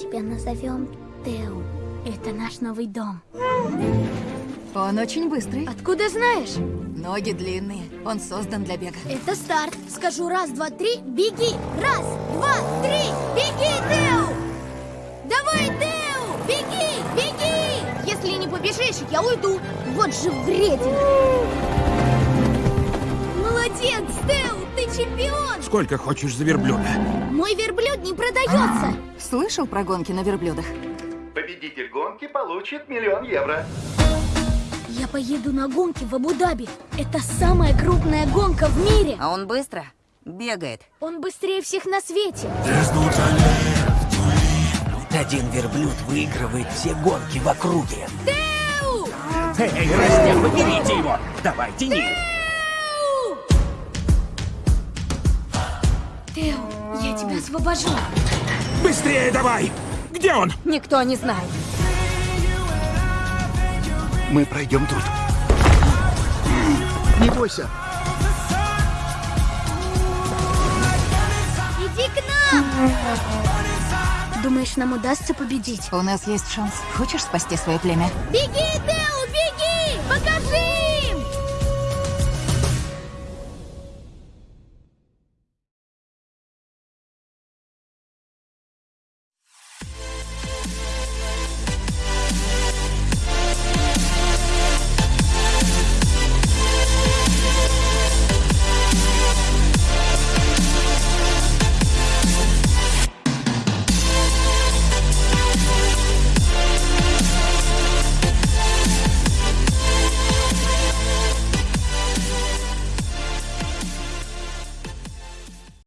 назовем Тео. Это наш новый дом. Он очень быстрый. Откуда знаешь? Ноги длинные. Он создан для бега. Это старт. Скажу раз, два, три, беги. Раз, два, три, беги, Тео! Давай, Тео! Беги, беги! Если не побежишь, я уйду. Вот же вредина. Молодец, Тео, ты чемпион! Сколько хочешь за верблюда? Мой верблюд не продается. Слышал про гонки на верблюдах? Победитель гонки получит миллион евро. Я поеду на гонки в Абу-Даби. Это самая крупная гонка в мире. А он быстро бегает. Он быстрее всех на свете. Один верблюд выигрывает все гонки в округе. Тео! Эй, Растяпа, берите его! Давай, тяни! Тео, я тебя освобожу. Быстрее давай! Где он? Никто не знает. Мы пройдем тут. Не бойся. Иди к нам! Думаешь, нам удастся победить? У нас есть шанс. Хочешь спасти свое племя? Беги, Тео!